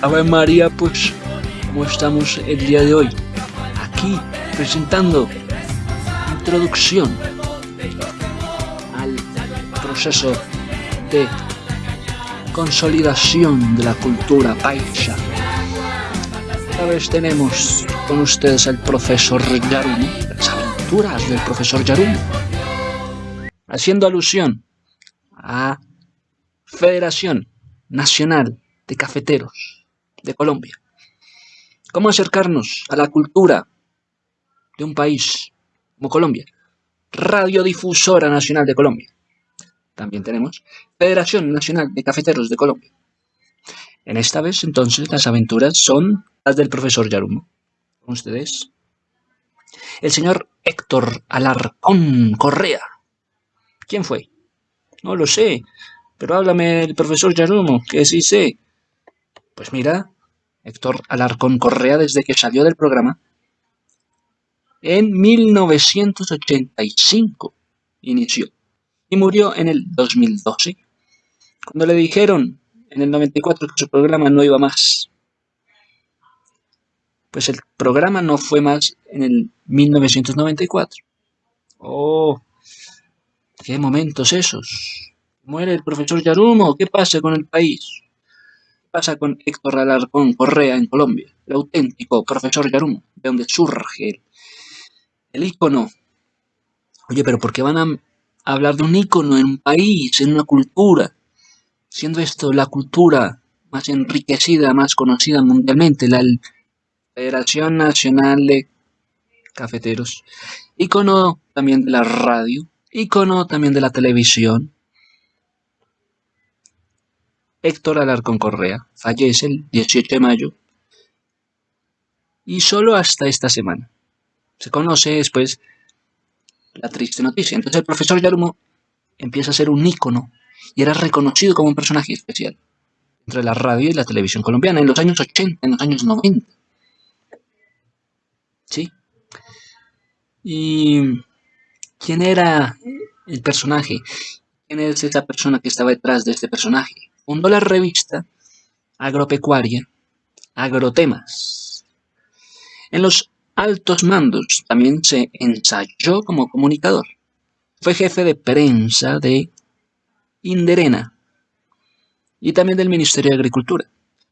Ave María, pues, ¿cómo estamos el día de hoy? Aquí, presentando introducción al proceso de consolidación de la cultura paisa. Esta vez tenemos con ustedes al profesor Yarumo, las aventuras del profesor Yarumo, haciendo alusión a Federación Nacional de Cafeteros de Colombia. ¿Cómo acercarnos a la cultura de un país como Colombia? Radiodifusora Nacional de Colombia. También tenemos Federación Nacional de Cafeteros de Colombia. En esta vez, entonces, las aventuras son las del profesor Yarumo. Con ustedes, el señor Héctor Alarcón Correa. ¿Quién fue? No lo sé, pero háblame el profesor Yarumo, que sí sé. Pues mira, Héctor Alarcón Correa, desde que salió del programa, en 1985 inició y murió en el 2012, cuando le dijeron en el 94 que su programa no iba más. Pues el programa no fue más en el 1994. Oh, qué momentos esos. Muere el profesor Yarumo, ¿qué pasa con el país? ¿Qué pasa con Héctor Alarcón Correa en Colombia? El auténtico profesor Yarumo, de donde surge el, el ícono. Oye, pero ¿por qué van a hablar de un ícono en un país, en una cultura, siendo esto la cultura más enriquecida, más conocida mundialmente, la Federación Nacional de Cafeteros, ícono también de la radio, ícono también de la televisión. Héctor Alarcón Correa fallece el 18 de mayo y solo hasta esta semana. Se conoce después la triste noticia. Entonces el profesor Yarumo empieza a ser un ícono y era reconocido como un personaje especial entre la radio y la televisión colombiana en los años 80, en los años 90. ¿Sí? ¿Y quién era el personaje? ¿Quién es esa persona que estaba detrás de este personaje? Fundó la revista agropecuaria Agrotemas. En los altos mandos. También se ensayó como comunicador. Fue jefe de prensa de Inderena y también del Ministerio de Agricultura.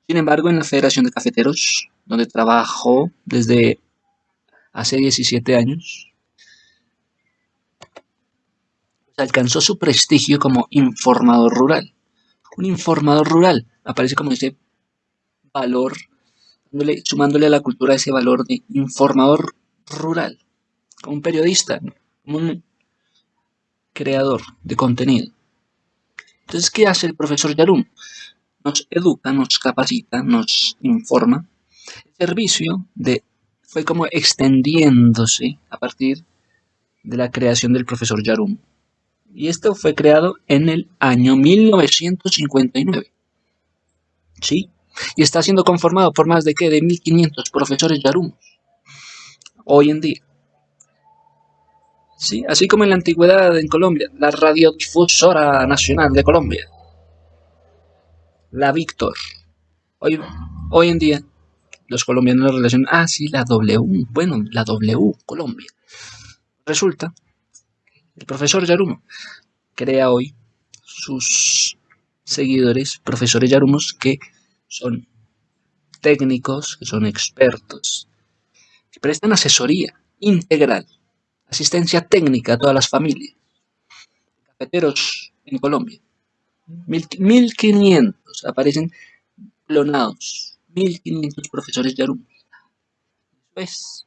Sin embargo, en la Federación de Cafeteros, donde trabajó desde hace 17 años, alcanzó su prestigio como informador rural. Un informador rural aparece como ese valor sumándole a la cultura ese valor de informador rural, como un periodista, como un creador de contenido. Entonces, ¿qué hace el profesor Yarum? Nos educa, nos capacita, nos informa. El servicio de, fue como extendiéndose a partir de la creación del profesor Yarum. Y esto fue creado en el año 1959. ¿Sí? y está siendo conformado por más de ¿qué? de 1500 profesores yarumos hoy en día. ¿Sí? Así como en la antigüedad en Colombia, la Radiodifusora Nacional de Colombia, la Víctor. Hoy, hoy en día, los colombianos la relacionan, ah, sí, la W, bueno, la W, Colombia. Resulta, el profesor Yarumo crea hoy sus seguidores, profesores Yarumos, que son técnicos, que son expertos, que prestan asesoría integral, asistencia técnica a todas las familias, cafeteros en Colombia. 1500 aparecen clonados, 1500 profesores Yarum. Después,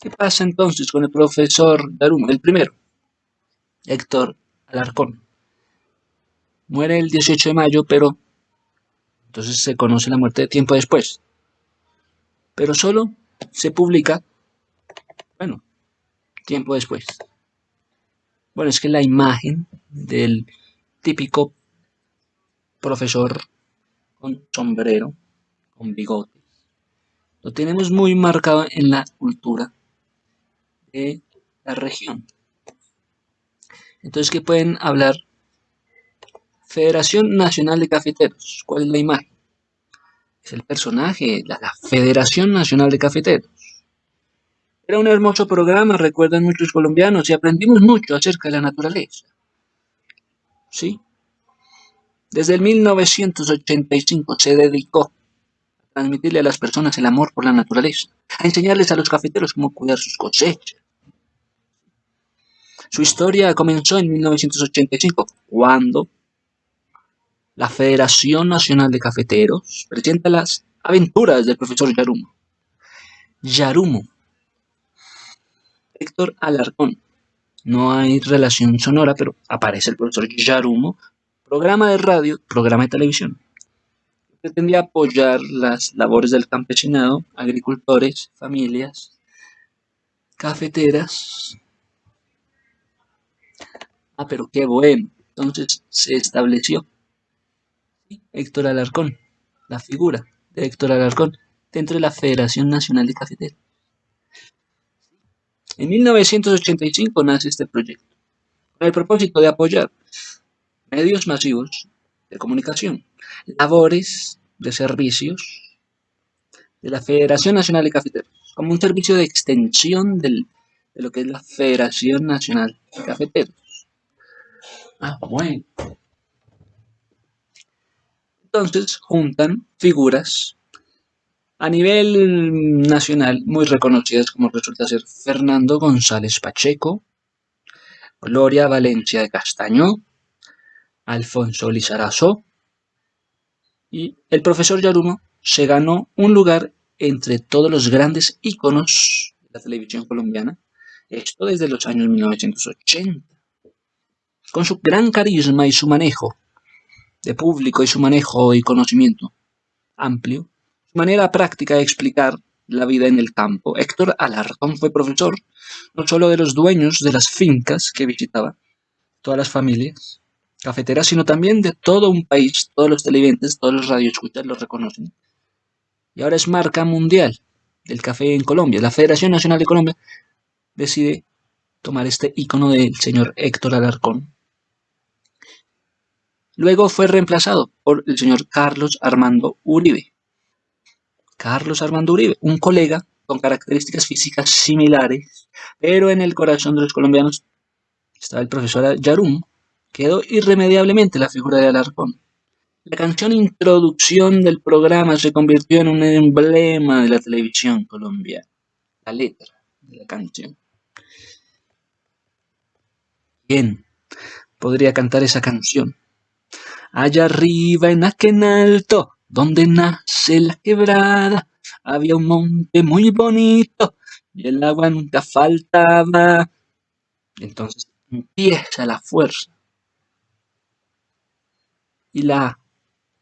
¿qué pasa entonces con el profesor Yarum? El primero, Héctor Alarcón. Muere el 18 de mayo, pero entonces se conoce la muerte de tiempo después. Pero solo se publica, bueno, tiempo después. Bueno, es que la imagen del típico profesor con sombrero, con bigotes, lo tenemos muy marcado en la cultura de la región. Entonces, ¿qué pueden hablar Federación Nacional de Cafeteros. ¿Cuál es la imagen? Es el personaje, la, la Federación Nacional de Cafeteros. Era un hermoso programa, recuerdan muchos colombianos, y aprendimos mucho acerca de la naturaleza. ¿Sí? Desde el 1985 se dedicó a transmitirle a las personas el amor por la naturaleza, a enseñarles a los cafeteros cómo cuidar sus cosechas. Su historia comenzó en 1985, cuando la Federación Nacional de Cafeteros presenta las aventuras del profesor Yarumo. Yarumo. Héctor Alarcón. No hay relación sonora, pero aparece el profesor Yarumo programa de radio, programa de televisión. Pretendía apoyar las labores del campesinado, agricultores, familias, cafeteras. Ah, pero qué bueno. Entonces se estableció Héctor Alarcón, la figura de Héctor Alarcón dentro de la Federación Nacional de Cafeteros. En 1985 nace este proyecto, con el propósito de apoyar medios masivos de comunicación, labores de servicios de la Federación Nacional de Cafeteros, como un servicio de extensión de lo que es la Federación Nacional de Cafeteros. Ah, bueno. Entonces juntan figuras a nivel nacional muy reconocidas como resulta ser Fernando González Pacheco, Gloria Valencia de Castaño, Alfonso Lizarazo, y el profesor Yarumo se ganó un lugar entre todos los grandes íconos de la televisión colombiana, esto desde los años 1980. Con su gran carisma y su manejo de público y su manejo y conocimiento amplio, su manera práctica de explicar la vida en el campo, Héctor Alarcón fue profesor no solo de los dueños de las fincas que visitaba, todas las familias, cafetera, sino también de todo un país. Todos los televidentes, todos los radioescuchas lo reconocen. Y ahora es marca mundial del café en Colombia. La Federación Nacional de Colombia decide tomar este icono del señor Héctor Alarcón. Luego fue reemplazado por el señor Carlos Armando Uribe. Carlos Armando Uribe, un colega con características físicas similares, pero en el corazón de los colombianos estaba el profesor Yarum, quedó irremediablemente la figura de Alarcón. La canción introducción del programa se convirtió en un emblema de la televisión colombiana. La letra de la canción. ¿Quién podría cantar esa canción? Allá arriba en aquel alto, donde nace la quebrada, había un monte muy bonito y el agua nunca faltaba. Entonces empieza la fuerza y la,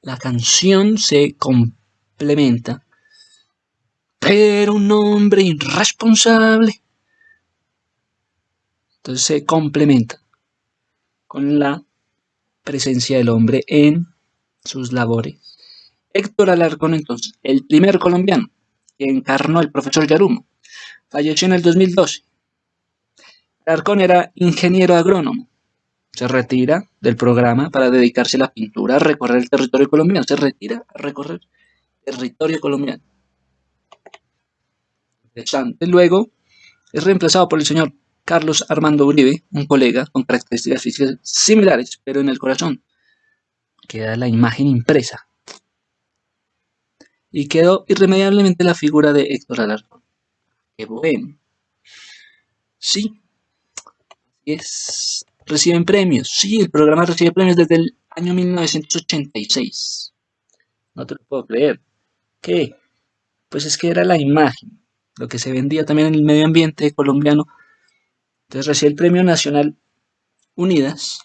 la canción se complementa. Pero un hombre irresponsable. Entonces se complementa con la presencia del hombre en sus labores. Héctor Alarcón, entonces, el primer colombiano que encarnó el profesor Yarumo, falleció en el 2012. Alarcón era ingeniero agrónomo se retira del programa para dedicarse a la pintura, a recorrer el territorio colombiano. Se retira a recorrer territorio colombiano. Interesante. Luego es reemplazado por el señor Carlos Armando Uribe, un colega con características físicas similares, pero en el corazón. Queda la imagen impresa. Y quedó irremediablemente la figura de Héctor Alarcón. Qué bueno. Sí. Es reciben premios. Sí, el programa recibe premios desde el año 1986. No te lo puedo creer. ¿Qué? Pues es que era la imagen, lo que se vendía también en el medio ambiente colombiano. Entonces recibe el premio nacional Unidas,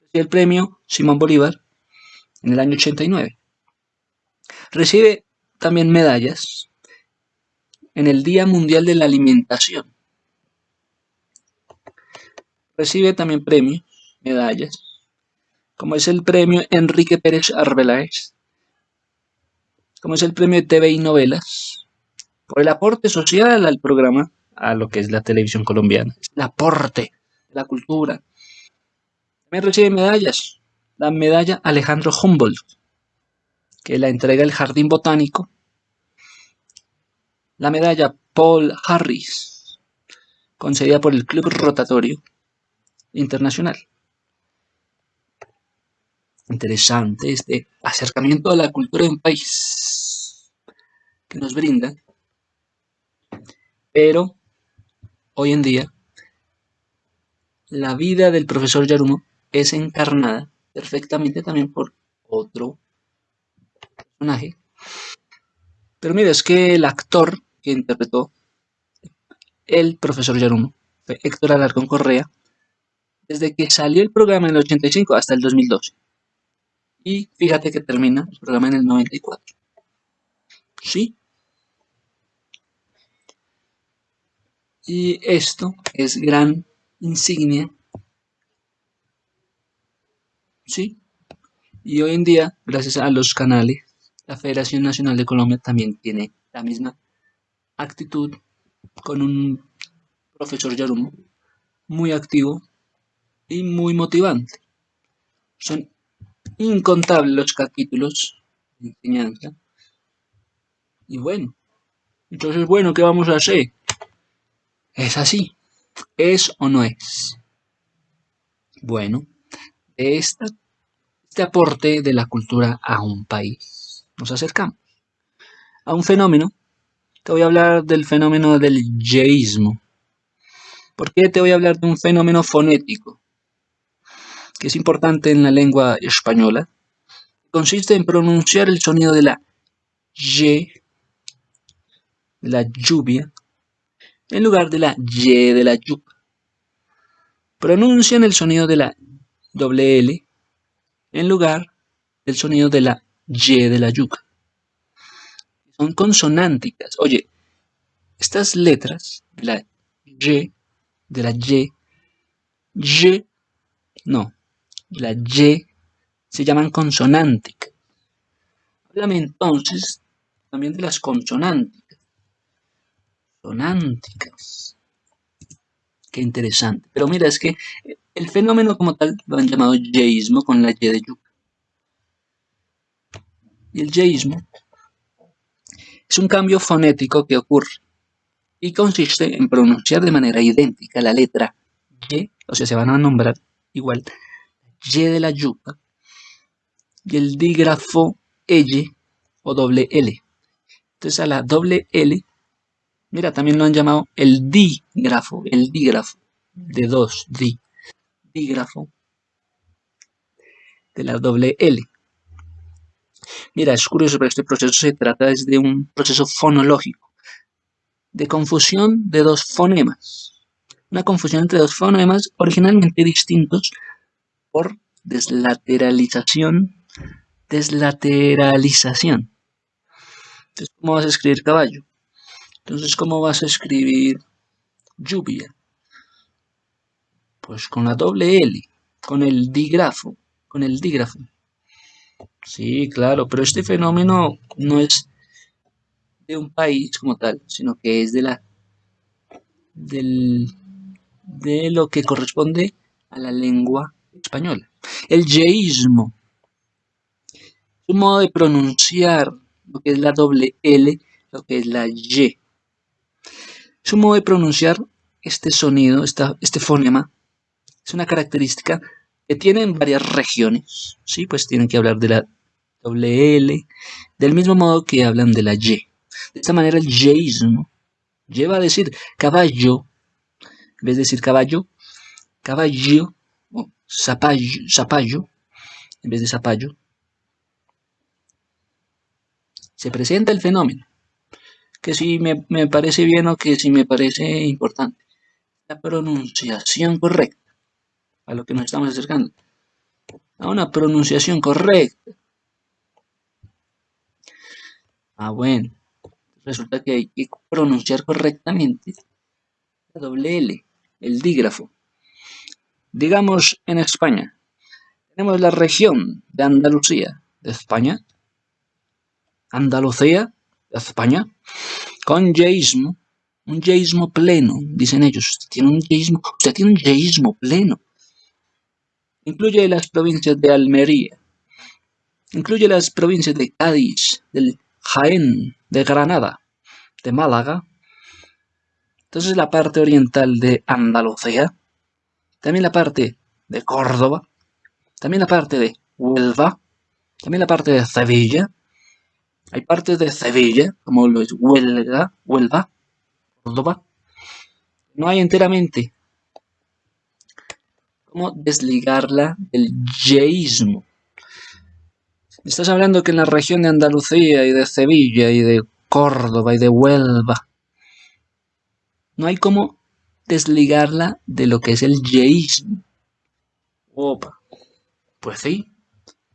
recibe el premio Simón Bolívar en el año 89. Recibe también medallas en el Día Mundial de la Alimentación Recibe también premios, medallas, como es el premio Enrique Pérez Arbeláez, como es el premio de TV y novelas, por el aporte social al programa, a lo que es la televisión colombiana, el aporte de la cultura. También recibe medallas la medalla Alejandro Humboldt, que la entrega el Jardín Botánico, la medalla Paul Harris, concedida por el Club Rotatorio Internacional. Interesante este acercamiento a la cultura de un país que nos brinda, pero hoy en día la vida del profesor Yarumo es encarnada perfectamente también por otro personaje. Pero mira, es que el actor que interpretó el profesor Yarumo fue Héctor Alarcón Correa, desde que salió el programa en el 85 hasta el 2012. Y fíjate que termina el programa en el 94. ¿Sí? Y esto es gran insignia ¿sí? Y hoy en día, gracias a los canales, la Federación Nacional de Colombia también tiene la misma actitud con un profesor Yarumo muy activo y muy motivante. Son incontables los capítulos de enseñanza. Y bueno, entonces bueno, ¿qué vamos a hacer? Es así. ¿Es o no es? Bueno, este aporte de la cultura a un país. Nos acercamos a un fenómeno. Te voy a hablar del fenómeno del yeísmo. ¿Por qué te voy a hablar de un fenómeno fonético? Que es importante en la lengua española. Consiste en pronunciar el sonido de la Y, la lluvia, en lugar de la Y de la yuca. Pronuncian el sonido de la doble L en lugar del sonido de la Y de la yuca. Son consonánticas. Oye, estas letras la Y, de la Y, Y, no, la Y se llaman consonánticas. Háblame entonces también de las consonánticas. Consonánticas. Qué interesante. Pero mira, es que el fenómeno como tal lo han llamado yeísmo con la Y de yuca. Y el yeísmo es un cambio fonético que ocurre y consiste en pronunciar de manera idéntica la letra Y, o sea, se van a nombrar igual, Y de la yuca, y el dígrafo L o doble L. Entonces a la doble L, mira, también lo han llamado el dígrafo, el dígrafo de dos, di dígrafo de la doble L. Mira, es curioso, pero este proceso se trata de un proceso fonológico, de confusión de dos fonemas. Una confusión entre dos fonemas originalmente distintos por deslateralización. Deslateralización. Entonces, ¿cómo vas a escribir caballo? Entonces, ¿cómo vas a escribir lluvia? Pues con la doble L, con el dígrafo, con el dígrafo. Sí, claro, pero este fenómeno no es de un país como tal, sino que es de la del, de lo que corresponde a la lengua española. El yeísmo un modo de pronunciar lo que es la doble L, lo que es la Y. Modo de pronunciar este sonido, este fonema, es una característica que tienen varias regiones, ¿sí? Pues tienen que hablar de la doble L, del mismo modo que hablan de la Y. De esta manera el yeísmo lleva a decir caballo, en vez de decir caballo, caballo, o zapallo, en vez de zapallo, se presenta el fenómeno, que si me, me parece bien o que si me parece importante, la pronunciación correcta a lo que nos estamos acercando. A una pronunciación correcta. Ah, bueno. Resulta que hay que pronunciar correctamente la doble L, el dígrafo. Digamos en España. Tenemos la región de Andalucía, de España. Andalucía, de España. Con yeísmo. Un yeísmo pleno, dicen ellos. Usted tiene un yeísmo, usted tiene un pleno Incluye las provincias de Almería. Incluye las provincias de Cádiz, del Jaén, de Granada, de Málaga. Entonces la parte oriental de Andalucía. También la parte de Córdoba. También la parte de Huelva. También la parte de Sevilla. Hay partes de Sevilla, como lo es Huelva, Huelva, Córdoba. No hay enteramente cómo desligarla del yeísmo. Estás hablando que en la región de Andalucía y de Sevilla y de Córdoba y de Huelva no hay cómo desligarla de lo que es el yeísmo. Opa, pues sí,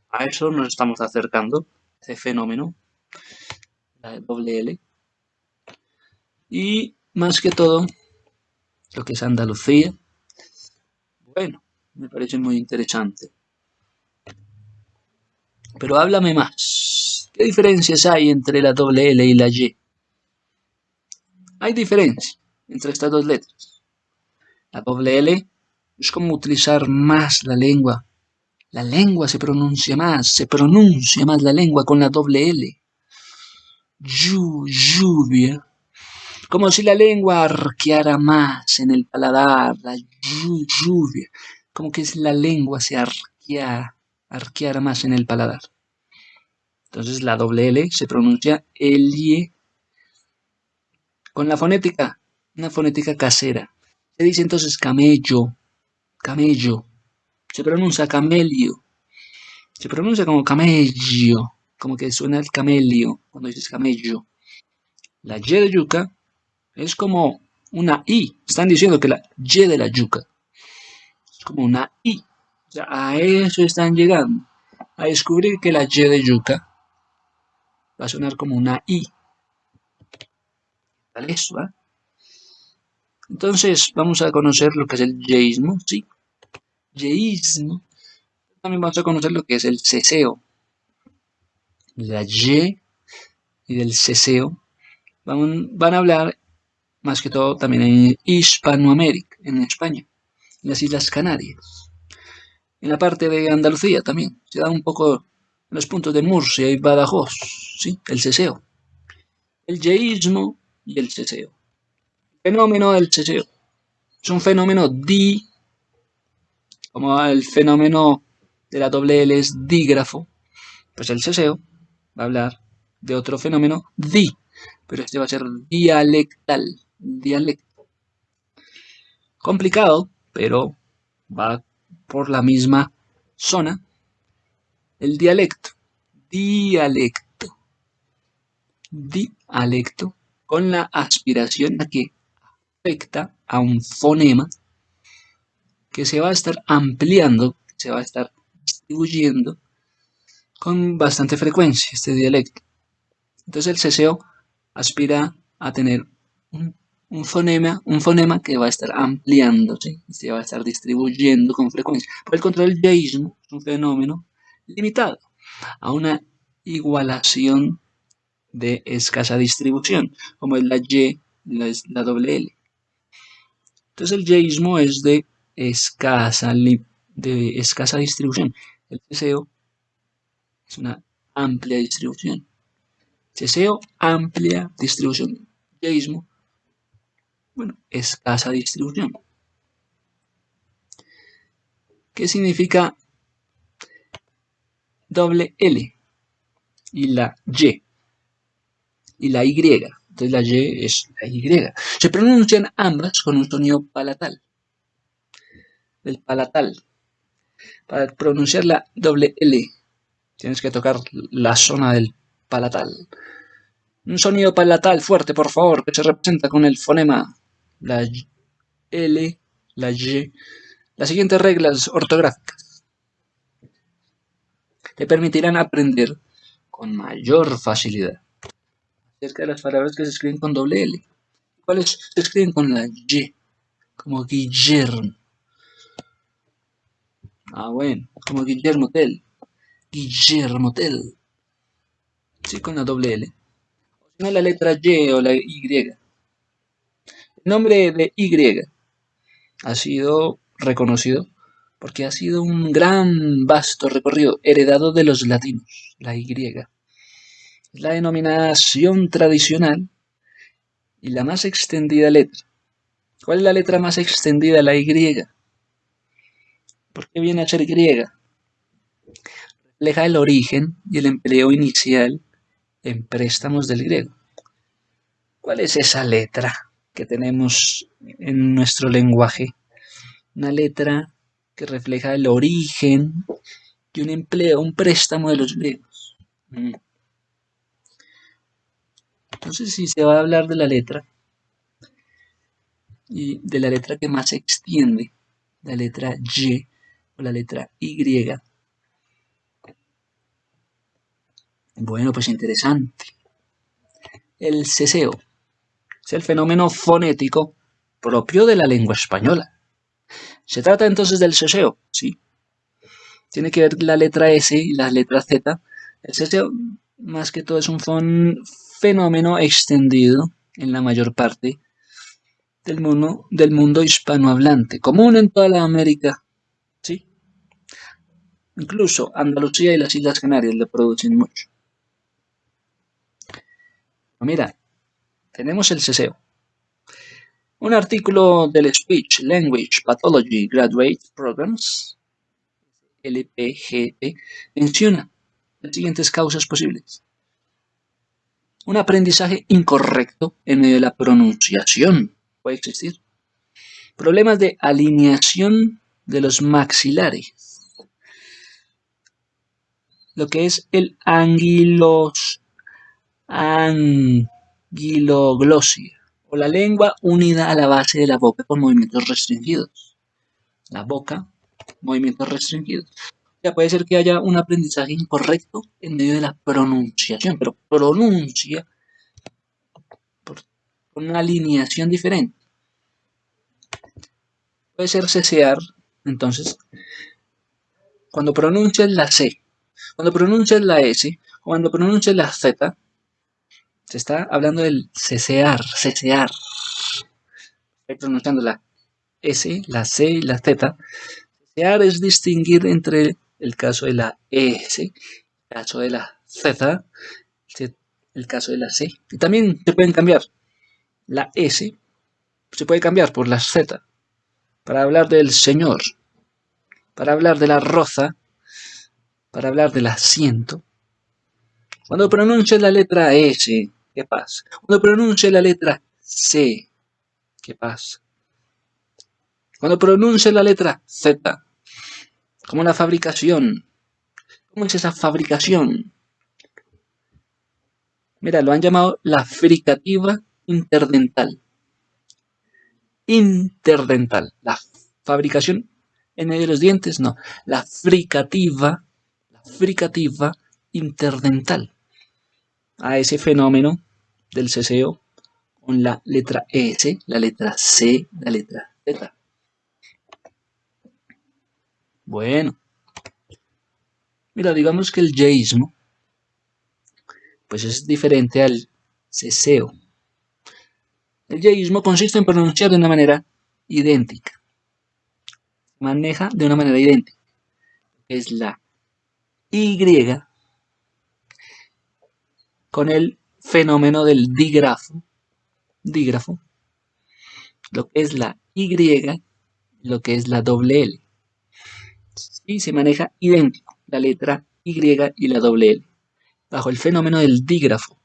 a eso nos estamos acercando, ese fenómeno, la doble L. Y más que todo, lo que es Andalucía, bueno, me parece muy interesante. Pero háblame más. ¿Qué diferencias hay entre la doble L y la Y? Hay diferencias entre estas dos letras. La doble L es como utilizar más la lengua. La lengua se pronuncia más, se pronuncia más la lengua con la doble L. lluvia. Como si la lengua arqueara más en el paladar, la lluvia. Como que la lengua se arqueara, arqueara más en el paladar. Entonces la doble L se pronuncia Elie. Con la fonética, una fonética casera. Se dice entonces camello, camello. Se pronuncia camelio. Se pronuncia como camello, como que suena el camelio cuando dices camello. La Y de yuca es como una I. Están diciendo que la Y de la yuca es como una I. O sea, a eso están llegando. A descubrir que la Y de yuca va a sonar como una I. Tal eso, ¿eh? Entonces, vamos a conocer lo que es el yeísmo, ¿sí? Yeísmo. También vamos a conocer lo que es el ceseo. La Y y del ceseo van, van a hablar más que todo también en Hispanoamérica, en España, en las Islas Canarias. En la parte de Andalucía también, se da un poco los puntos de Murcia y Badajoz, ¿sí? el ceseo. El yeísmo y el ceseo. fenómeno del ceseo es un fenómeno di, como el fenómeno de la doble L es dígrafo, pues el ceseo va a hablar de otro fenómeno di, pero este va a ser dialectal dialecto. Complicado, pero va por la misma zona. El dialecto, dialecto, dialecto, con la aspiración a que afecta a un fonema que se va a estar ampliando, se va a estar distribuyendo con bastante frecuencia este dialecto. Entonces el ceseo aspira a tener un fonema, un fonema que va a estar ampliándose, se va a estar distribuyendo con frecuencia. Por el contrario, el yeísmo es un fenómeno limitado a una igualación de escasa distribución, como es la Y, la, la doble L. Entonces el yeísmo es de escasa, de escasa distribución. El ceseo es una amplia distribución. Ceseo, amplia distribución. Yeísmo, bueno, escasa distribución. ¿Qué significa doble L? Y la Y. Y la Y. Entonces la Y es la Y. Se pronuncian ambas con un sonido palatal. El palatal. Para pronunciar la doble L tienes que tocar la zona del palatal. Un sonido palatal fuerte, por favor, que se representa con el fonema la L, la Y, las siguientes reglas ortográficas te permitirán aprender con mayor facilidad acerca de las palabras que se escriben con doble L. ¿Cuáles se escriben con la Y? Como Guillermo. Ah, bueno, como Guillermo Tell. Guillermo Tell. Sí, con la doble L. No, la letra Y o la Y. El nombre de Y ha sido reconocido porque ha sido un gran vasto recorrido heredado de los latinos, la Y. Es la denominación tradicional y la más extendida letra. ¿Cuál es la letra más extendida? La Y. ¿Por qué viene a ser griega? Refleja el origen y el empleo inicial en préstamos del griego. ¿Cuál es esa letra que tenemos en nuestro lenguaje? Una letra que refleja el origen y un empleo, un préstamo de los griegos. Mm. Entonces, si se va a hablar de la letra, y de la letra que más se extiende, la letra Y o la letra Y. Bueno, pues interesante. El ceseo es el fenómeno fonético propio de la lengua española. ¿Se trata entonces del ceseo? Sí. Tiene que ver la letra S y la letra Z. El ceseo, más que todo, es un fenómeno extendido en la mayor parte del mundo, del mundo hispanohablante, común en toda la América, ¿sí? Incluso Andalucía y las Islas Canarias le producen mucho. Mira, tenemos el ceseo. Un artículo del Speech Language Pathology Graduate Programs, LPGP, menciona las siguientes causas posibles. Un aprendizaje incorrecto en medio de la pronunciación puede existir. Problemas de alineación de los maxilares. Lo que es el anguilos, anguiloglosia o la lengua unida a la base de la boca con movimientos restringidos. La boca, movimientos restringidos. Ya puede ser que haya un aprendizaje incorrecto en medio de la pronunciación, pero pronuncia con una alineación diferente. Puede ser cesear, entonces, cuando pronuncias la C, cuando pronuncias la S, cuando pronuncias la Z, se está hablando del cesear, cesear. Estoy pronunciando la S, la C y la Z. Cesear es distinguir entre el caso de la S, el caso de la Z, el caso de la C. Y también se pueden cambiar la S se puede cambiar por la Z para hablar del Señor, para hablar de la roza, para hablar del asiento. Cuando pronuncie la letra S, ¿qué pasa? Cuando pronuncie la letra C, ¿qué pasa? Cuando pronuncie la letra Z, como la fabricación. ¿Cómo es esa fabricación? Mira, lo han llamado la fricativa interdental. Interdental. La fabricación en medio de los dientes, no. La fricativa, la fricativa interdental. A ese fenómeno del ceseo con la letra S, la letra C, la letra Z. Bueno. Mira, digamos que el yeísmo, pues es diferente al ceseo. El yeísmo consiste en pronunciar de una manera idéntica. Maneja de una manera idéntica. Es la Y con el fenómeno del dígrafo. Dígrafo. Lo que es la Y, lo que es la doble L. Y se maneja idéntico la letra Y y la doble L. Bajo el fenómeno del dígrafo.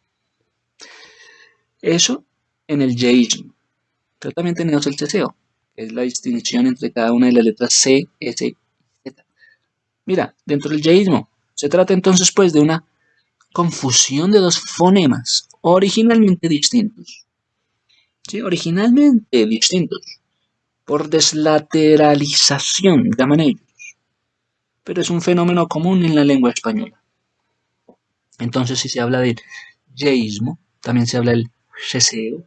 Eso en el yeísmo. Pero también tenemos el ceseo, que es la distinción entre cada una de las letras C, S y Z. Mira, dentro del yeísmo se trata entonces pues de una confusión de dos fonemas originalmente distintos. ¿Sí? Originalmente distintos. Por deslateralización, llaman ellos. Pero es un fenómeno común en la lengua española. Entonces, si se habla del yeísmo, también se habla del ceseo,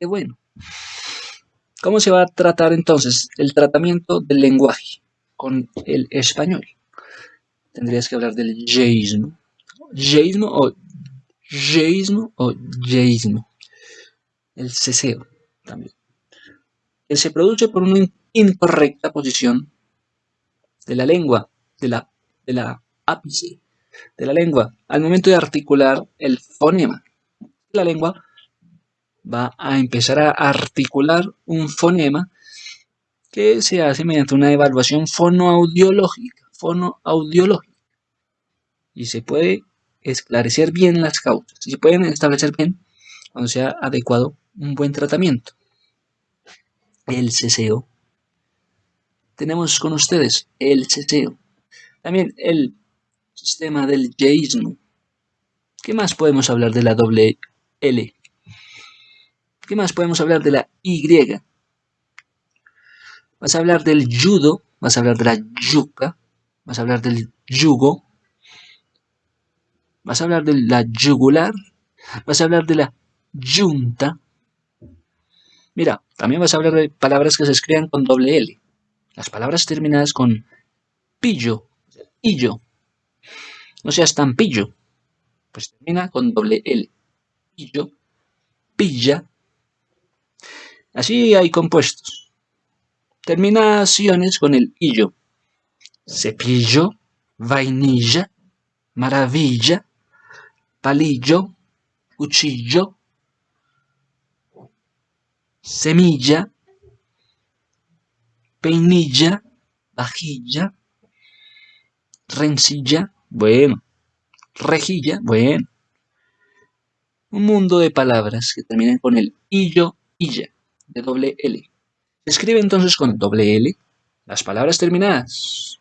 Qué bueno. ¿Cómo se va a tratar entonces el tratamiento del lenguaje con el español? Tendrías que hablar del yeísmo. Yeísmo o yeísmo o. El ceseo también. Que se produce por una incorrecta posición de la lengua, de la, de la ápice de la lengua, al momento de articular el fonema. La lengua va a empezar a articular un fonema que se hace mediante una evaluación fonoaudiológica, fonoaudiológica. Y se puede esclarecer bien las causas, y se pueden establecer bien cuando sea adecuado un buen tratamiento. El ceseo. Tenemos con ustedes el ceseo. También el sistema del yeísmo. ¿Qué más podemos hablar de la doble L? ¿Qué más podemos hablar de la Y? Vas a hablar del judo, vas a hablar de la yuca, vas a hablar del yugo, vas a hablar de la yugular, vas a hablar de la yunta. Mira, también vas a hablar de palabras que se escriban con doble L. Las palabras terminadas con pillo, illo. No seas tan pillo. Pues termina con doble L. Pillo, pilla. Así hay compuestos. Terminaciones con el illo. Cepillo, vainilla, maravilla, palillo, cuchillo, semilla, peinilla, vajilla, rencilla, bueno, rejilla, bueno. Un mundo de palabras que terminan con el illo, illa, de doble L. Se escribe entonces con doble L las palabras terminadas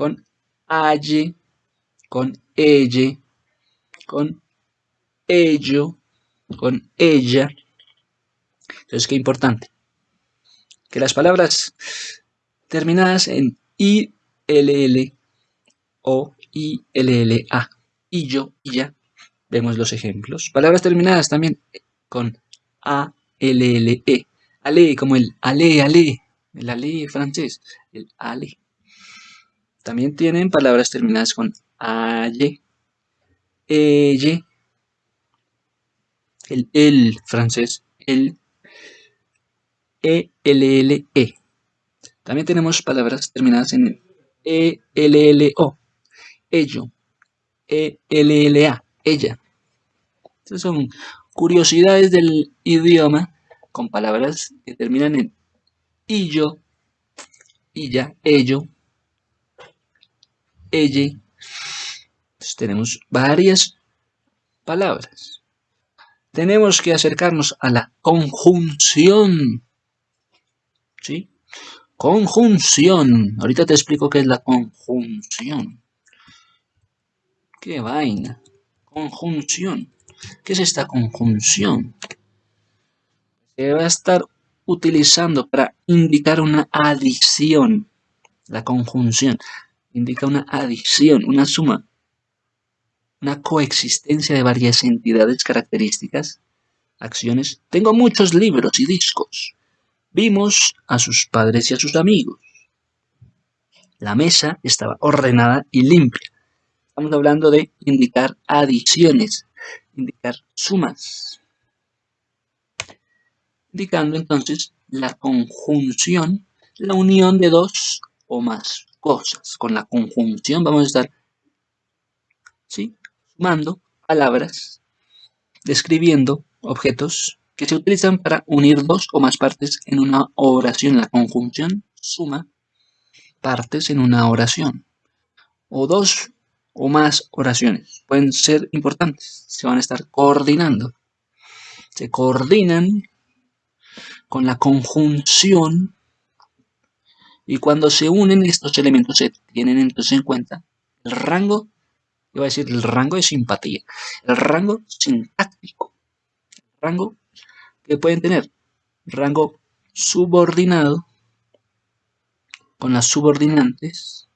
con aye, con elle, con ello, con ella. Entonces, qué importante. Que las palabras terminadas en I, L, L o I, L, L, A, y yo, y ya, vemos los ejemplos. Palabras terminadas también con A, L, L, E. Ale, como el ale, ale, el ale francés, el ale. También tienen palabras terminadas con aye, elle, el el francés, el e, l, l, e. También tenemos palabras terminadas en e, l, l, o, ello, e, l, l, a, ella. Estas son curiosidades del idioma con palabras que terminan en illo, illa, ello, elle. Entonces tenemos varias palabras. Tenemos que acercarnos a la conjunción. ¿Sí? Conjunción. Ahorita te explico qué es la conjunción. ¡Qué vaina! Conjunción. ¿Qué es esta conjunción? Se va a estar utilizando para indicar una adición. La conjunción indica una adición, una suma, una coexistencia de varias entidades características, acciones. Tengo muchos libros y discos. Vimos a sus padres y a sus amigos. La mesa estaba ordenada y limpia. Estamos hablando de indicar adiciones, indicar sumas. Indicando entonces la conjunción, la unión de dos o más cosas. Con la conjunción vamos a estar ¿sí? Sumando palabras, describiendo objetos que se utilizan para unir dos o más partes en una oración. La conjunción suma partes en una oración. O dos o más oraciones. Pueden ser importantes. Se van a estar coordinando. Se coordinan con la conjunción y cuando se unen estos elementos se tienen entonces en cuenta el rango, iba a decir el rango de simpatía, el rango sintáctico, el rango que pueden tener, rango subordinado con las subordinantes.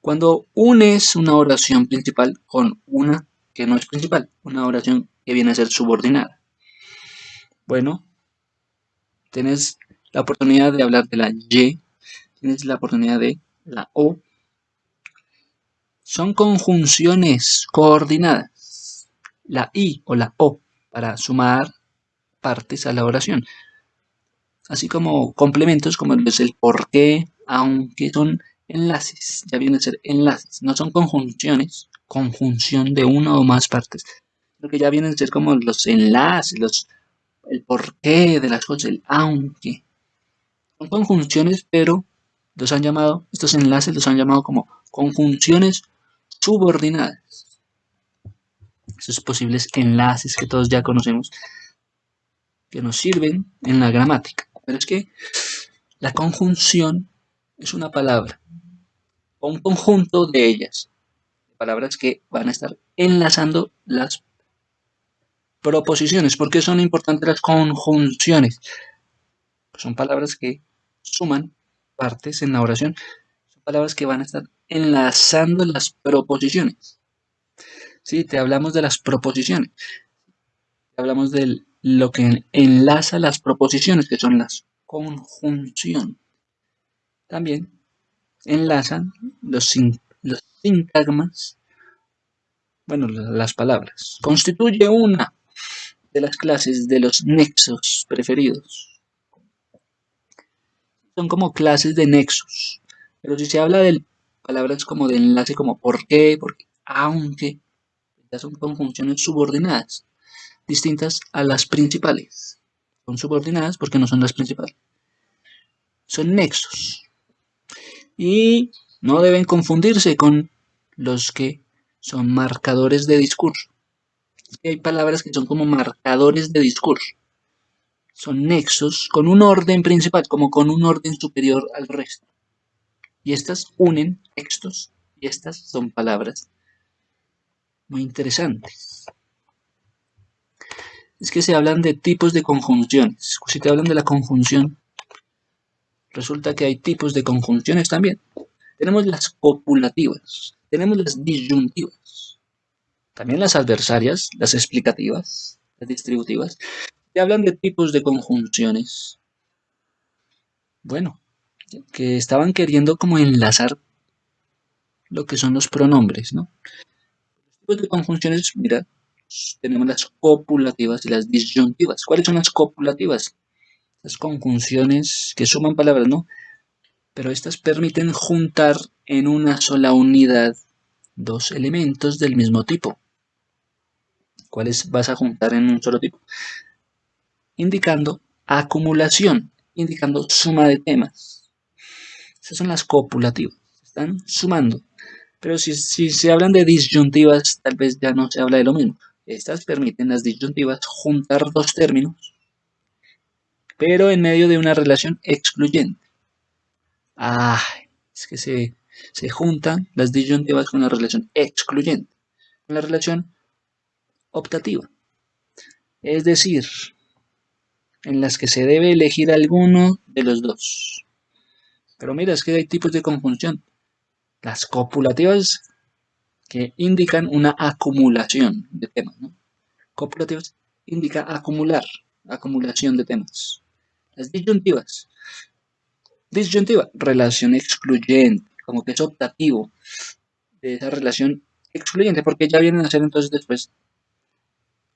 Cuando unes una oración principal con una que no es principal, una oración que viene a ser subordinada. Bueno, tenés la oportunidad de hablar de la Y, tienes la oportunidad de la O. Son conjunciones coordinadas. La I o la O para sumar partes a la oración. Así como complementos como es el por qué, aunque son enlaces, ya vienen a ser enlaces, no son conjunciones, conjunción de una o más partes, lo que ya vienen a ser como los enlaces, los, el porqué de las cosas, el aunque. Son conjunciones, pero los han llamado, estos enlaces los han llamado como conjunciones subordinadas. Esos posibles enlaces que todos ya conocemos, que nos sirven en la gramática. Pero es que la conjunción es una palabra, o un conjunto de ellas, palabras que van a estar enlazando las proposiciones. ¿Por qué son importantes las conjunciones? son palabras que suman partes en la oración. Palabras que van a estar enlazando las proposiciones. Si te hablamos de las proposiciones. Hablamos de lo que enlaza las proposiciones, que son las conjunción. También enlazan los, los sintagmas, bueno, las palabras. Constituye una de las clases de los nexos preferidos. Son como clases de nexos. Pero si se habla de palabras como de enlace, como por qué, porque, aunque, ya son conjunciones subordinadas, distintas a las principales. Son subordinadas porque no son las principales. Son nexos. Y no deben confundirse con los que son marcadores de discurso hay palabras que son como marcadores de discurso. Son nexos con un orden principal, como con un orden superior al resto. Y estas unen textos y estas son palabras muy interesantes. Es que se hablan de tipos de conjunciones. Si te hablan de la conjunción, resulta que hay tipos de conjunciones también. Tenemos las copulativas, tenemos las disyuntivas, también las adversarias, las explicativas, las distributivas, te hablan de tipos de conjunciones. Bueno, que estaban queriendo como enlazar lo que son los pronombres, ¿no? Los tipos de conjunciones, mira, tenemos las copulativas y las disyuntivas. ¿Cuáles son las copulativas? Las conjunciones que suman palabras, ¿no? Pero estas permiten juntar en una sola unidad dos elementos del mismo tipo cuáles vas a juntar en un solo tipo. Indicando acumulación, indicando suma de temas. Esas son las copulativas, están sumando. Pero si, si se hablan de disyuntivas, tal vez ya no se habla de lo mismo. Estas permiten las disyuntivas juntar dos términos, pero en medio de una relación excluyente. Ah, es que se, se juntan las disyuntivas con la relación excluyente. Con la relación optativa, es decir, en las que se debe elegir alguno de los dos. Pero mira, es que hay tipos de conjunción. Las copulativas que indican una acumulación de temas. ¿no? Copulativas indica acumular, acumulación de temas. Las disyuntivas. Disyuntiva, relación excluyente, como que es optativo de esa relación excluyente, porque ya vienen a ser entonces después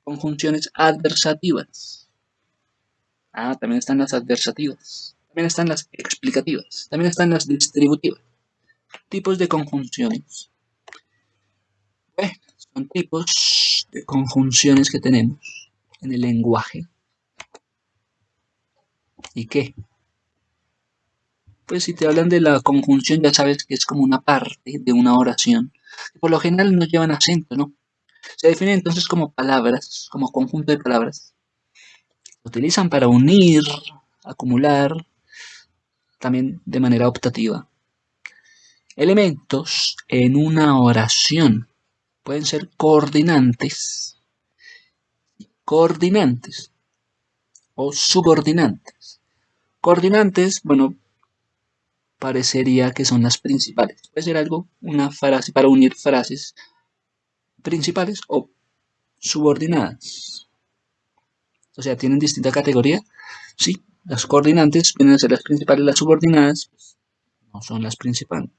conjunciones adversativas. Ah, también están las adversativas. También están las explicativas. También están las distributivas. Tipos de conjunciones. Bueno, son tipos de conjunciones que tenemos en el lenguaje. ¿Y qué? Pues si te hablan de la conjunción ya sabes que es como una parte de una oración. Por lo general no llevan acento, ¿no? Se definen entonces como palabras, como conjunto de palabras. Se utilizan para unir, acumular, también de manera optativa. Elementos en una oración pueden ser coordinantes, coordinantes o subordinantes. Coordinantes, bueno, parecería que son las principales. Puede ser algo, una frase para unir frases principales o subordinadas. O sea, tienen distinta categoría. Sí, las coordinantes vienen a ser las principales, las subordinadas no son las principales.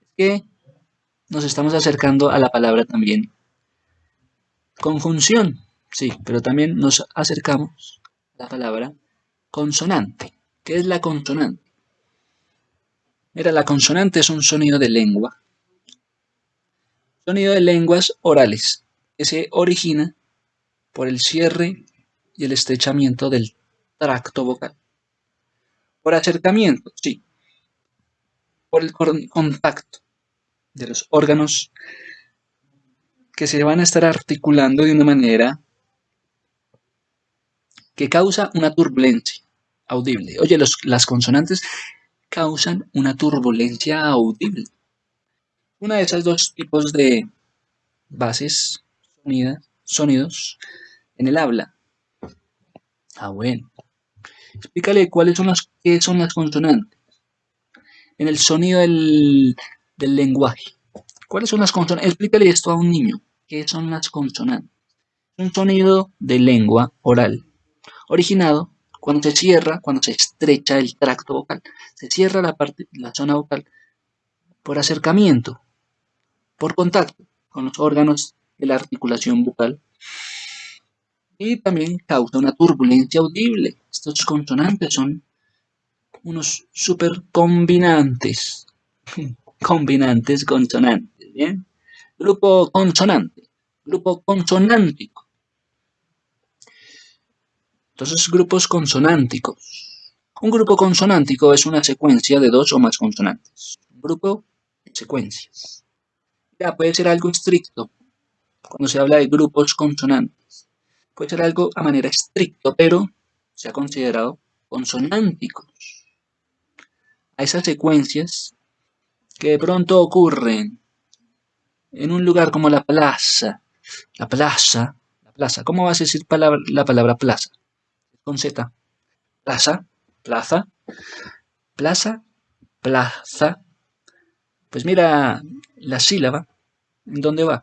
Es que nos estamos acercando a la palabra también. Conjunción, sí, pero también nos acercamos a la palabra consonante. ¿Qué es la consonante? Mira, la consonante es un sonido de lengua. Sonido de lenguas orales que se origina por el cierre y el estrechamiento del tracto vocal. Por acercamiento, sí. Por el contacto de los órganos que se van a estar articulando de una manera que causa una turbulencia audible. Oye, las consonantes causan una turbulencia audible. Una de esas dos tipos de bases, sonidos en el habla. Ah, bueno. Explícale cuáles son las, qué son las consonantes. En el sonido del, del lenguaje. ¿Cuáles son las consonantes? Explícale esto a un niño. ¿Qué son las consonantes? Un sonido de lengua oral, originado cuando se cierra, cuando se estrecha el tracto vocal. Se cierra la, parte, la zona vocal por acercamiento, por contacto con los órganos de la articulación bucal. Y también causa una turbulencia audible. Estos consonantes son unos super combinantes. combinantes consonantes, ¿bien? Grupo consonante, grupo consonántico. Entonces, grupos consonánticos. Un grupo consonántico es una secuencia de dos o más consonantes. Un grupo de secuencias. Ya puede ser algo estricto cuando se habla de grupos consonantes. Puede ser algo a manera estricto, pero se ha considerado consonánticos. A esas secuencias que de pronto ocurren en un lugar como la plaza. La plaza, la plaza. ¿Cómo vas a decir la palabra plaza? con Z. Plaza, plaza, plaza, plaza. Pues mira la sílaba, ¿en dónde va?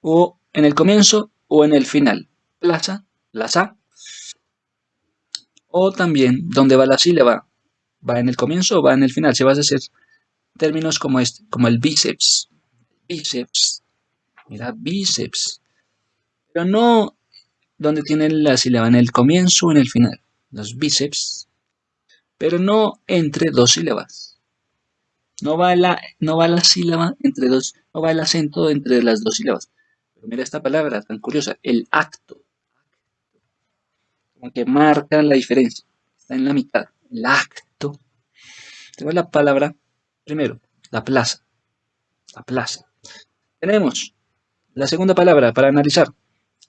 O en el comienzo o en el final. Plaza, plaza. O también, ¿dónde va la sílaba? ¿Va en el comienzo o va en el final? Si vas a hacer términos como este, como el bíceps. Bíceps. Mira, bíceps. Pero no donde tiene la sílaba en el comienzo o en el final, los bíceps, pero no entre dos sílabas. No va la, no va la sílaba entre dos, no va el acento entre las dos sílabas. Mira esta palabra tan curiosa, el acto. Como que marca la diferencia. Está en la mitad, el acto. Tenemos la palabra, primero, la plaza. La plaza. Tenemos la segunda palabra para analizar,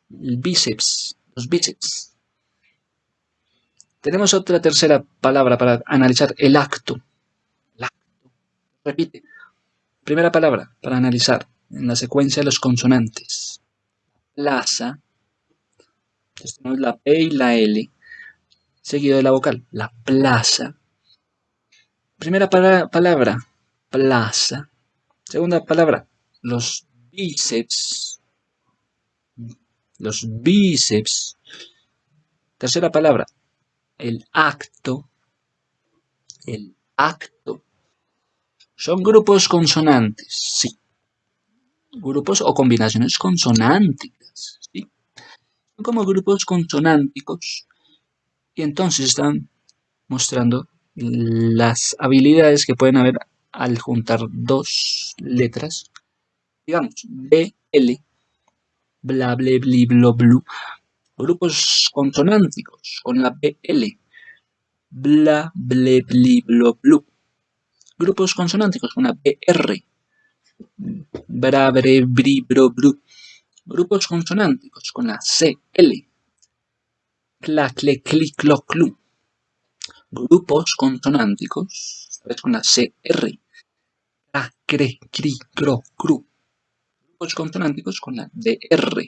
el bíceps, los bíceps. Tenemos otra tercera palabra para analizar, el acto. El acto. Repite. Primera palabra para analizar en la secuencia de los consonantes. Plaza. tenemos la P y la L, seguido de la vocal. La plaza. Primera palabra, plaza. Segunda palabra, los bíceps los bíceps. Tercera palabra, el acto. El acto. Son grupos consonantes, sí. Grupos o combinaciones consonánticas. Son como grupos consonánticos. Y entonces están mostrando las habilidades que pueden haber al juntar dos letras. Digamos, B, L bla, ble, bli, blo, blu. Grupos consonánticos con la BL. Bla, ble, bli, blo, blu. Grupos consonánticos con la BR. Bra, bre, bri, bro, bru. Grupos consonánticos con la CL. Cla, cle, cli, clo, clu. Grupos consonánticos con la CR. Ca, cre, cri, cro, cru consonánticos con la DR.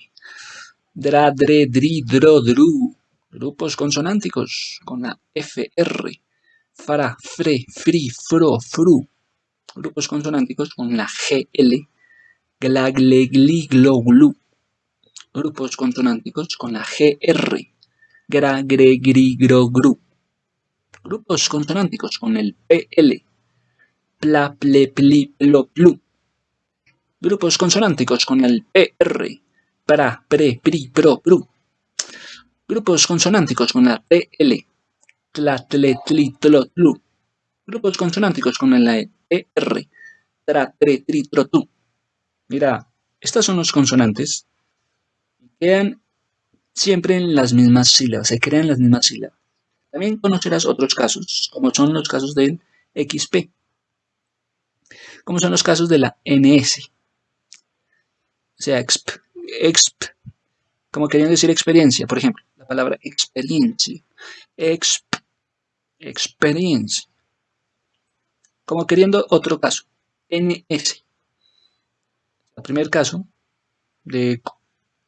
Dra, dre, dri, dro, dru. Grupos consonánticos con la FR. Fra, fre, fri, fro, fru. Grupos consonánticos con la GL. Gla, gle, gli, glo, glu. Grupos consonánticos con la GR. Gra, gre, gri, gro, gru. Grupos consonánticos con el PL. Pla, ple, pli, plo, plu Grupos consonánticos con el PR. Para, pre, pri, pro. Grupos consonánticos con la PL. Tla, Grupos consonánticos con la ER. Tra, tre, tri, tro, tu. Mira, estas son los consonantes. Quedan siempre en las mismas sílabas, se crean las mismas sílabas. También conocerás otros casos, como son los casos del XP, como son los casos de la NS, o sea, exp, exp, como querían decir experiencia, por ejemplo, la palabra experiencia, exp, experiencia, como queriendo otro caso, NS. El primer caso de,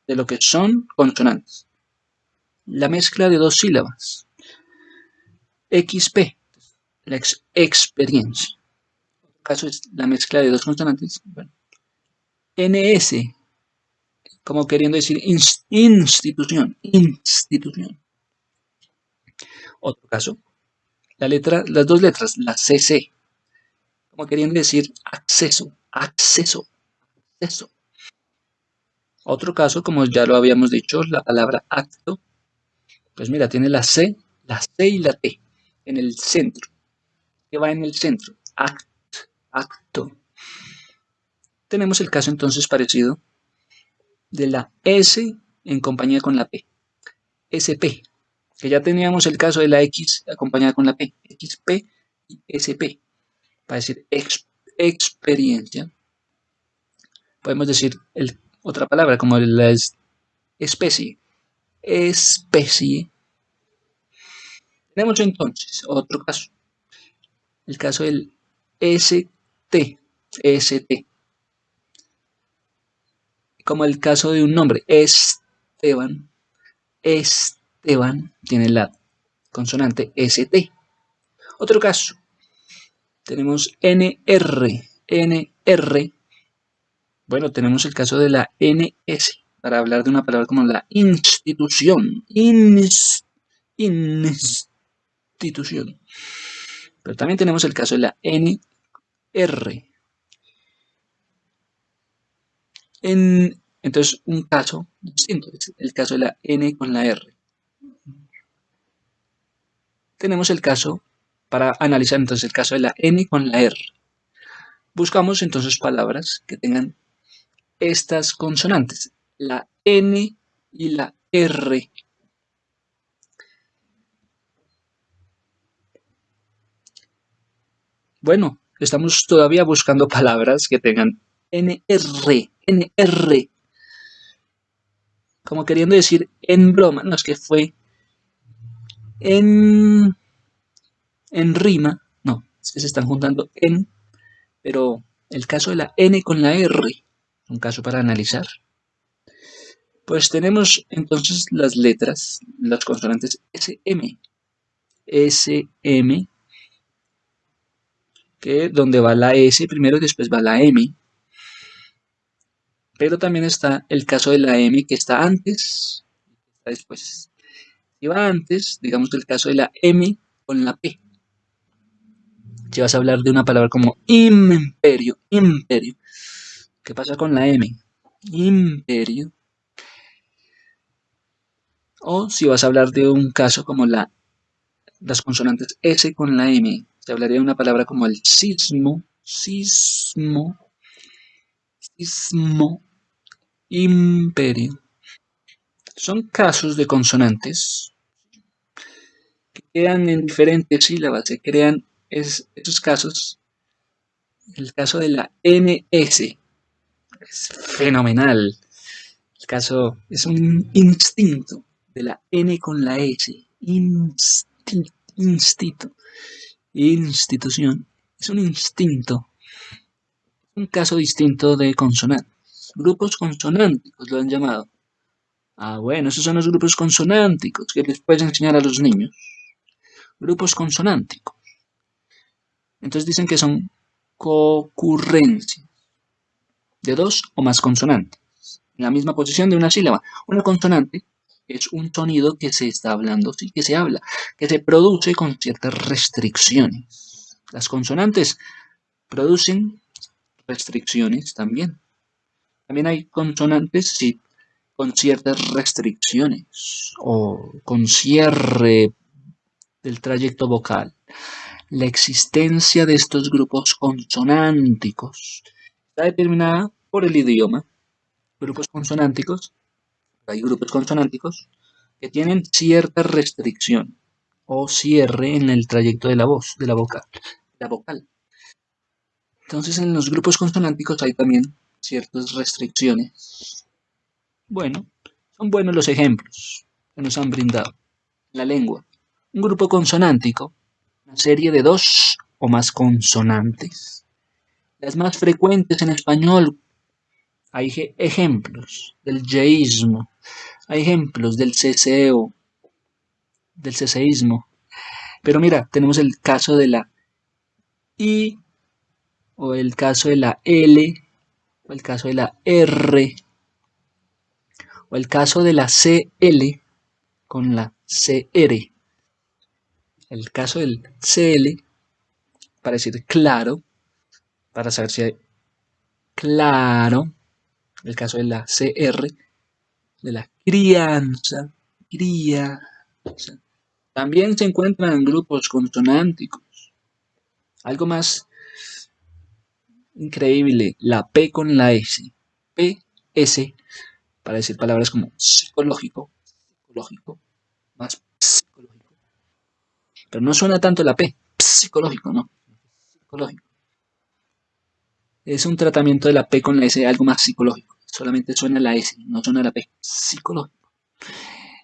de lo que son consonantes. La mezcla de dos sílabas. XP, la experiencia. Otro caso es la mezcla de dos consonantes. NS, como queriendo decir institución, institución. Otro caso, la letra, las dos letras, la CC, como queriendo decir acceso, acceso, acceso. Otro caso, como ya lo habíamos dicho, la palabra acto, pues mira, tiene la C, la C y la T en el centro. ¿Qué va en el centro? Act, acto. Tenemos el caso entonces parecido de la S en compañía con la P. SP, que ya teníamos el caso de la X acompañada con la P. XP y SP, para decir experiencia. Podemos decir otra palabra como la especie. Especie tenemos entonces otro caso, el caso del ST, ST, como el caso de un nombre, Esteban, Esteban tiene la consonante ST. Otro caso, tenemos NR, NR, bueno, tenemos el caso de la NS, para hablar de una palabra como la institución, ins, ins, institución. Pero también tenemos el caso de la NR. En, entonces, un caso distinto el caso de la N con la R. Tenemos el caso, para analizar entonces el caso de la N con la R. Buscamos entonces palabras que tengan estas consonantes, la N y la R. Bueno, estamos todavía buscando palabras que tengan NR, NR. Como queriendo decir en broma, no es que fue en, en rima, no, es que se están juntando en, pero el caso de la N con la R, un caso para analizar. Pues tenemos entonces las letras, las consonantes SM, SM, que donde va la S primero y después va la M. Pero también está el caso de la M que está antes, está después. Si va antes, digamos el caso de la M con la P. Si vas a hablar de una palabra como imperio, imperio. ¿Qué pasa con la M? Imperio. O si vas a hablar de un caso como la, las consonantes S con la M, se hablaría de una palabra como el sismo, sismo, sismo, imperio. Son casos de consonantes que quedan en diferentes sílabas, se crean esos casos. El caso de la NS es fenomenal. El caso es un instinto de la N con la S. Instinto. instinto institución es un instinto, un caso distinto de consonantes. Grupos consonánticos lo han llamado. Ah, bueno, esos son los grupos consonánticos que les puedes enseñar a los niños. Grupos consonánticos. Entonces dicen que son concurrencias de dos o más consonantes en la misma posición de una sílaba. Una consonante es un sonido que se está hablando, sí, que se habla, que se produce con ciertas restricciones. Las consonantes producen restricciones también. También hay consonantes, con ciertas restricciones o con cierre del trayecto vocal. La existencia de estos grupos consonánticos está determinada por el idioma. Grupos consonánticos, hay grupos consonánticos que tienen cierta restricción o cierre en el trayecto de la voz, de la vocal. La vocal. Entonces en los grupos consonánticos hay también ciertas restricciones. Bueno, son buenos los ejemplos que nos han brindado. La lengua. Un grupo consonántico, una serie de dos o más consonantes. Las más frecuentes en español. Hay ejemplos del yeísmo, hay ejemplos del ceseo, del ceseísmo. Pero mira, tenemos el caso de la I, o el caso de la L, o el caso de la R, o el caso de la CL con la CR el caso del CL, para decir claro, para saber si hay claro, el caso de la CR, de la crianza. También se encuentran grupos consonánticos. Algo más increíble, la P con la S. P, S, para decir palabras como psicológico, psicológico, más pero no suena tanto la P, psicológico, ¿no? Psicológico. Es un tratamiento de la P con la S, algo más psicológico. Solamente suena la S, no suena la P. Psicológico.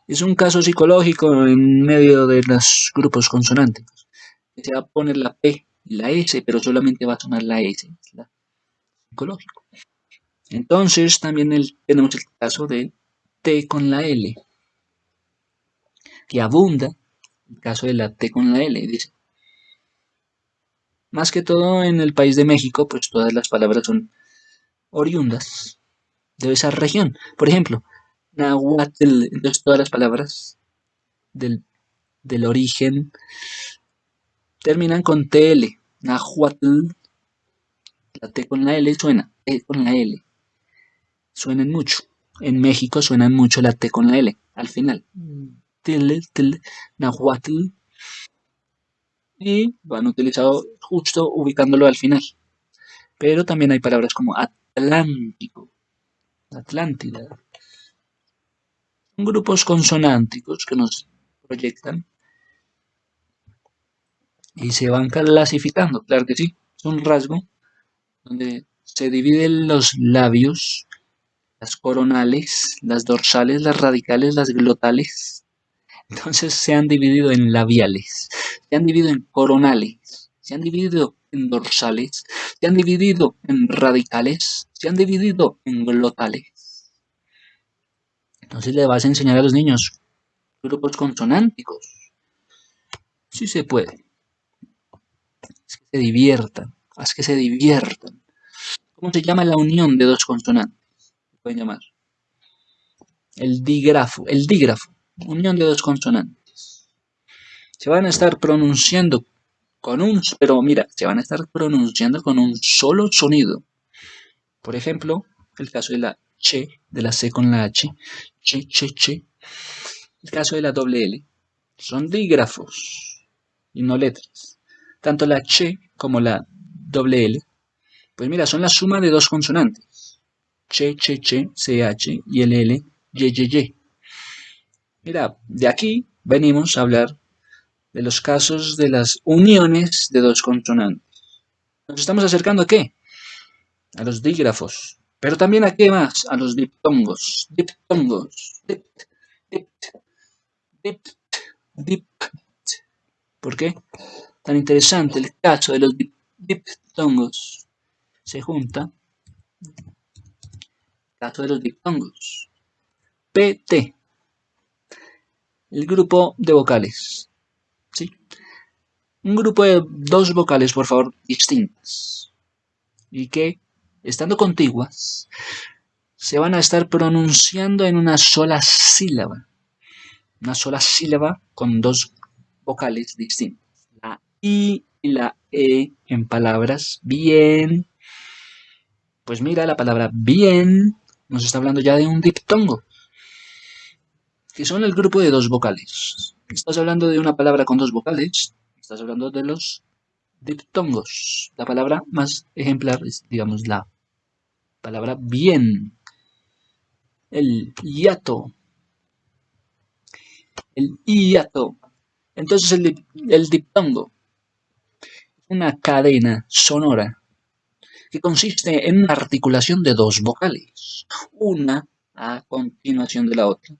Es un caso psicológico en medio de los grupos consonánticos. Se va a poner la P y la S, pero solamente va a sonar la S. La psicológico. Entonces también tenemos el caso de T con la L, que abunda el caso de la T con la L, dice. Más que todo en el país de México, pues todas las palabras son oriundas de esa región. Por ejemplo, Nahuatl, entonces todas las palabras del, del origen terminan con TL. Nahuatl, la T con la L suena, T con la L. Suenan mucho. En México suenan mucho la T con la L al final. Tel, Nahuatl, y lo han utilizado justo ubicándolo al final. Pero también hay palabras como Atlántico, Atlántida. Son grupos consonánticos que nos proyectan y se van clasificando, claro que sí. Es un rasgo donde se dividen los labios, las coronales, las dorsales, las radicales, las glotales, entonces se han dividido en labiales, se han dividido en coronales, se han dividido en dorsales, se han dividido en radicales, se han dividido en glotales. Entonces le vas a enseñar a los niños grupos consonánticos. Sí se puede. Es que se diviertan, haz que se diviertan. ¿Cómo se llama la unión de dos consonantes? Pueden llamar. El dígrafo, el dígrafo unión de dos consonantes. Se van a estar pronunciando con un, pero mira, se van a estar pronunciando con un solo sonido. Por ejemplo, el caso de la che, de la c con la h, che, che, che. El caso de la doble L. Son dígrafos y no letras. Tanto la che como la doble L, pues mira, son la suma de dos consonantes. Che, che, che, ch y el L, ye, ye, ye. Mira, de aquí venimos a hablar de los casos de las uniones de dos consonantes. Nos estamos acercando a qué? A los dígrafos. Pero también a qué más? A los diptongos. Diptongos. Dipt, dipt, dipt, dipt. ¿Por qué? Tan interesante el caso de los diptongos. Se junta. Caso de los diptongos. PT el grupo de vocales. ¿sí? Un grupo de dos vocales, por favor, distintas. Y que, estando contiguas, se van a estar pronunciando en una sola sílaba. Una sola sílaba con dos vocales distintas. La I y la E en palabras bien. Pues mira, la palabra bien nos está hablando ya de un diptongo. Que son el grupo de dos vocales. Estás hablando de una palabra con dos vocales, estás hablando de los diptongos. La palabra más ejemplar es, digamos, la palabra bien. El hiato. El hiato. Entonces el, el diptongo una cadena sonora que consiste en una articulación de dos vocales, una a continuación de la otra,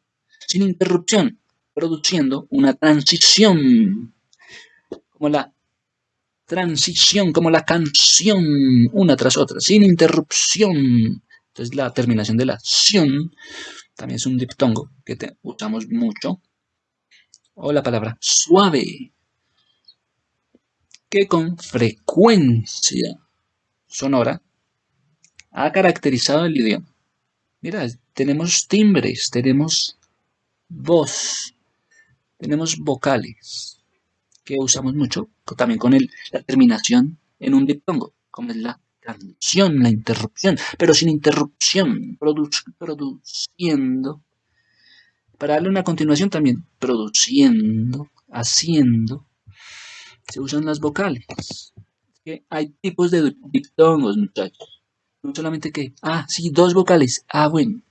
sin interrupción, produciendo una transición, como la transición, como la canción, una tras otra, sin interrupción. Entonces la terminación de la ción también es un diptongo que usamos mucho. O la palabra suave, que con frecuencia sonora ha caracterizado el idioma. Mira, tenemos timbres, tenemos voz, tenemos vocales que usamos mucho, también con la terminación en un diptongo, como es la canción, la interrupción, pero sin interrupción, produciendo. Para darle una continuación también, produciendo, haciendo, se usan las vocales. hay tipos de diptongos, muchachos. No solamente que, ah, sí, dos vocales, ah, bueno.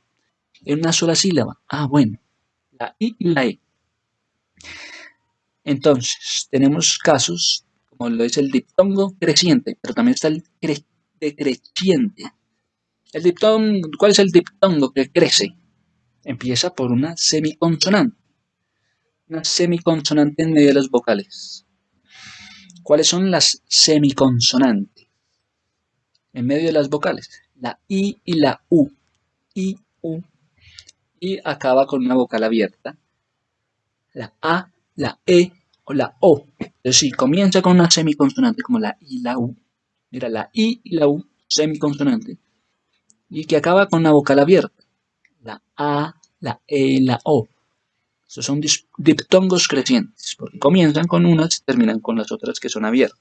En una sola sílaba, ah, bueno. La I y la E. Entonces, tenemos casos como lo es el diptongo creciente, pero también está el decreciente. El diptongo, ¿Cuál es el diptongo que crece? Empieza por una semiconsonante. Una semiconsonante en medio de las vocales. ¿Cuáles son las semiconsonantes? En medio de las vocales. La I y la U. I, U. Y acaba con una vocal abierta. La A la E o la O. Es decir, comienza con una semiconsonante como la I y la U. Mira, la I y la U, semiconsonante. Y que acaba con una vocal abierta. La A, la E, la O. Estos son diptongos crecientes, porque comienzan con unas y terminan con las otras que son abiertas.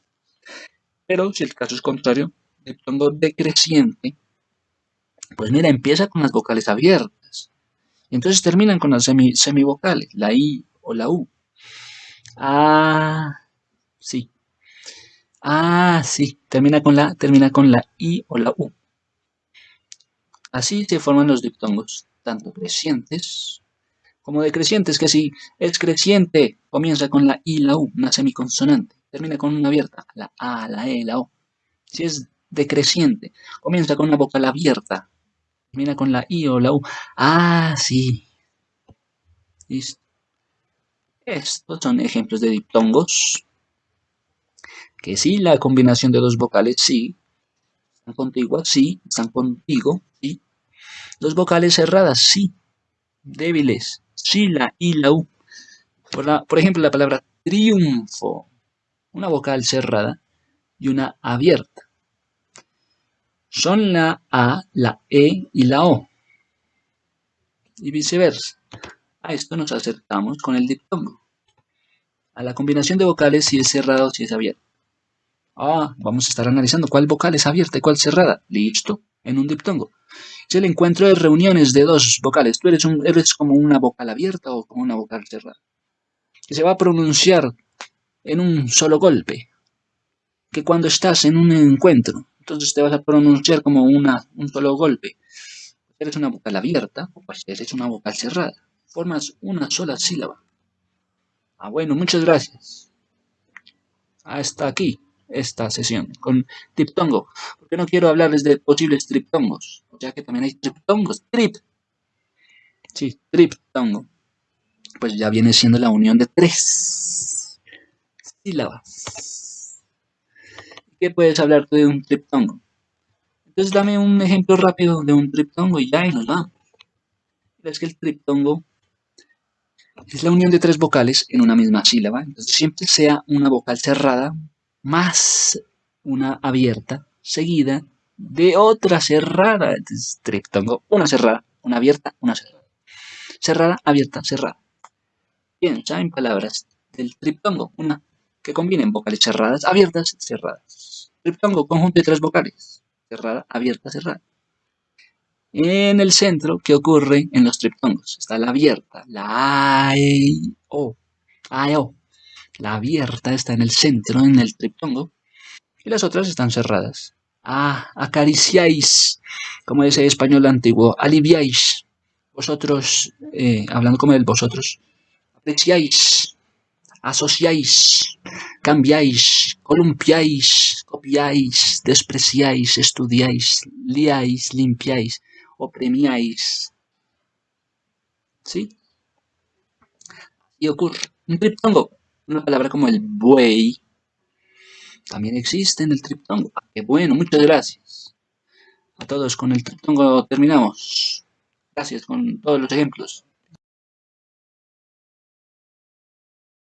Pero si el caso es contrario, diptongo decreciente, pues mira, empieza con las vocales abiertas. Entonces terminan con las semivocales, la I o la U. Ah, sí. Ah, sí. Termina con la, termina con la I o la U. Así se forman los diptongos, tanto crecientes como decrecientes, que si es creciente, comienza con la I y la U, una semiconsonante. Termina con una abierta, la A, la E, la O. Si es decreciente, comienza con una vocal abierta. Termina con la I o la U. Ah, sí. Listo. Estos son ejemplos de diptongos. Que sí, la combinación de dos vocales, sí. Están contiguas, sí. Están contigo, sí. Dos vocales cerradas, sí. Débiles, sí, la I, la U. Por, por ejemplo, la palabra triunfo. Una vocal cerrada y una abierta. Son la A, la E y la O. Y viceversa. A esto nos acercamos con el diptongo. A la combinación de vocales si es cerrada o si es abierta. Ah, vamos a estar analizando cuál vocal es abierta y cuál cerrada. Listo, en un diptongo. Es el encuentro de reuniones de dos vocales. Tú eres, un, eres como una vocal abierta o como una vocal cerrada. Que se va a pronunciar en un solo golpe. Que cuando estás en un encuentro, entonces te vas a pronunciar como una, un solo golpe. Eres una vocal abierta o pues eres una vocal cerrada formas una sola sílaba. Ah, bueno, muchas gracias. Hasta aquí esta sesión con triptongo, porque no quiero hablarles de posibles triptongos, ya que también hay triptongos, trip. Sí, triptongo. Pues ya viene siendo la unión de tres sílabas. ¿Qué puedes hablar de un triptongo? Entonces dame un ejemplo rápido de un triptongo y ya y nos vamos. Es que el triptongo es la unión de tres vocales en una misma sílaba. Entonces siempre sea una vocal cerrada más una abierta seguida de otra cerrada. Entonces triptongo, una cerrada, una abierta, una cerrada. Cerrada, abierta, cerrada. Bien, en palabras del triptongo, una que combinen vocales cerradas, abiertas, cerradas. Triptongo, conjunto de tres vocales. Cerrada, abierta, cerrada. En el centro, ¿qué ocurre en los triptongos? Está la abierta, la A, E, O, A, E, O. La abierta está en el centro, en el triptongo, y las otras están cerradas. Ah, acariciáis, como dice el español antiguo, aliviáis. Vosotros, eh, hablando como el vosotros, apreciáis, asociáis, cambiáis, columpiáis, copiáis, despreciáis, estudiáis, liáis, limpiáis o premiáis. ¿Sí? Y ocurre un triptongo, una palabra como el buey, también existe en el triptongo. Ah, qué bueno, muchas gracias. A todos con el triptongo terminamos. Gracias con todos los ejemplos.